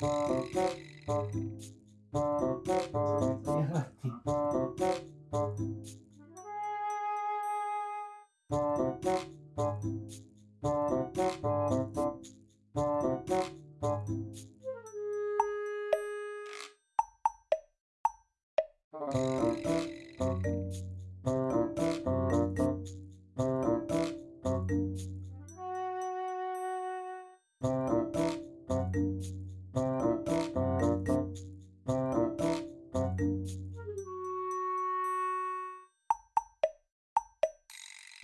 Yeah.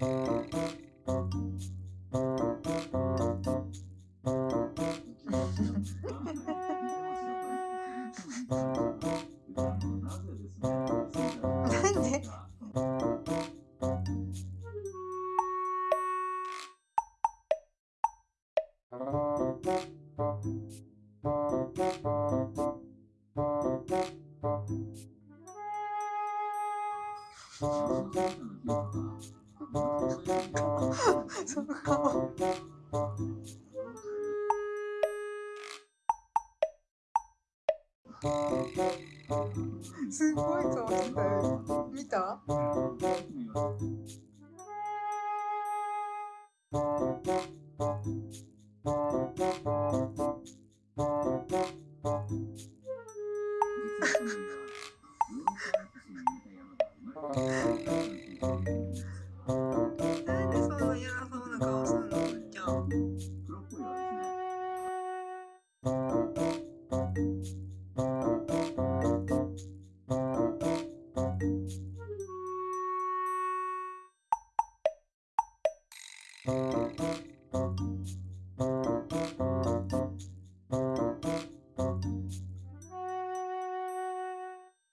んでその顔。すごい顔してたよ。見た？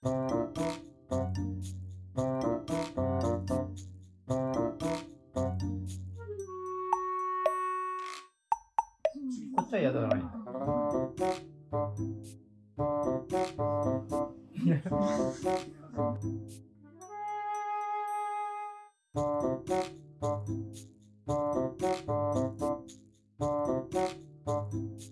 こっちは宿な。